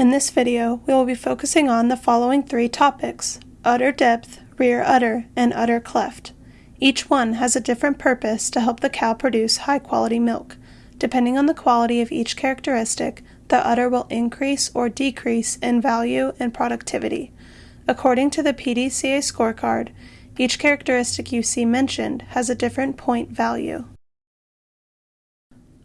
In this video, we will be focusing on the following three topics udder depth, rear udder, and udder cleft. Each one has a different purpose to help the cow produce high quality milk. Depending on the quality of each characteristic, the udder will increase or decrease in value and productivity. According to the PDCA scorecard, each characteristic you see mentioned has a different point value.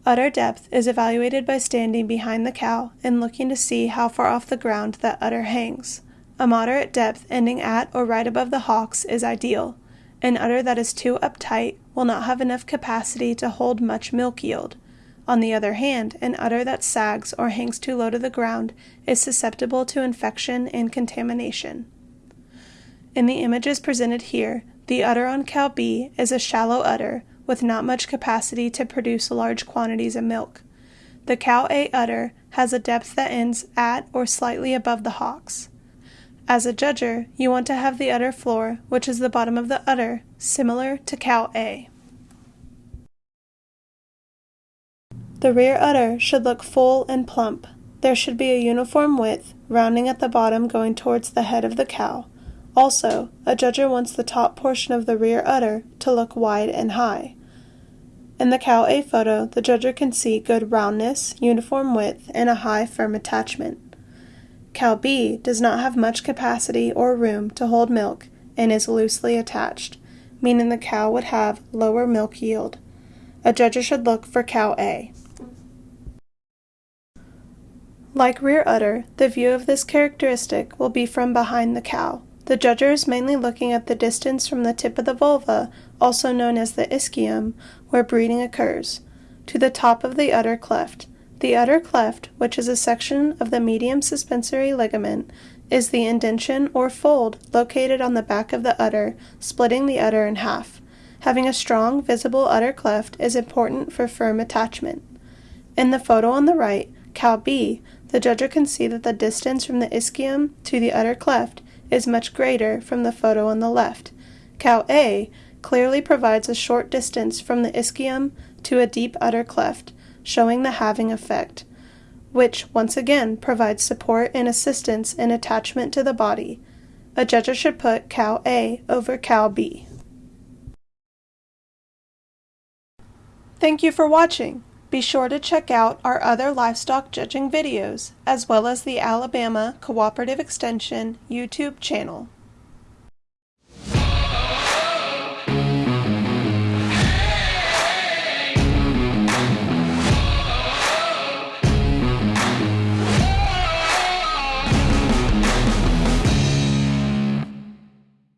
Udder depth is evaluated by standing behind the cow and looking to see how far off the ground that udder hangs. A moderate depth ending at or right above the hocks is ideal. An udder that is too uptight will not have enough capacity to hold much milk yield. On the other hand, an udder that sags or hangs too low to the ground is susceptible to infection and contamination. In the images presented here, the udder on cow B is a shallow udder with not much capacity to produce large quantities of milk. The cow A udder has a depth that ends at or slightly above the hocks. As a judger, you want to have the udder floor, which is the bottom of the udder, similar to cow A. The rear udder should look full and plump. There should be a uniform width, rounding at the bottom going towards the head of the cow. Also, a judger wants the top portion of the rear udder to look wide and high. In the cow A photo, the judger can see good roundness, uniform width, and a high firm attachment. Cow B does not have much capacity or room to hold milk and is loosely attached, meaning the cow would have lower milk yield. A judger should look for cow A. Like rear udder, the view of this characteristic will be from behind the cow. The judger is mainly looking at the distance from the tip of the vulva, also known as the ischium, where breeding occurs, to the top of the udder cleft. The udder cleft, which is a section of the medium suspensory ligament, is the indention or fold located on the back of the udder, splitting the udder in half. Having a strong, visible udder cleft is important for firm attachment. In the photo on the right, cow B, the judger can see that the distance from the ischium to the udder cleft is much greater from the photo on the left. Cow A clearly provides a short distance from the ischium to a deep udder cleft, showing the halving effect, which once again provides support and assistance in attachment to the body. A judge should put cow A over cow B. Thank you for watching. Be sure to check out our other livestock judging videos, as well as the Alabama Cooperative Extension YouTube channel.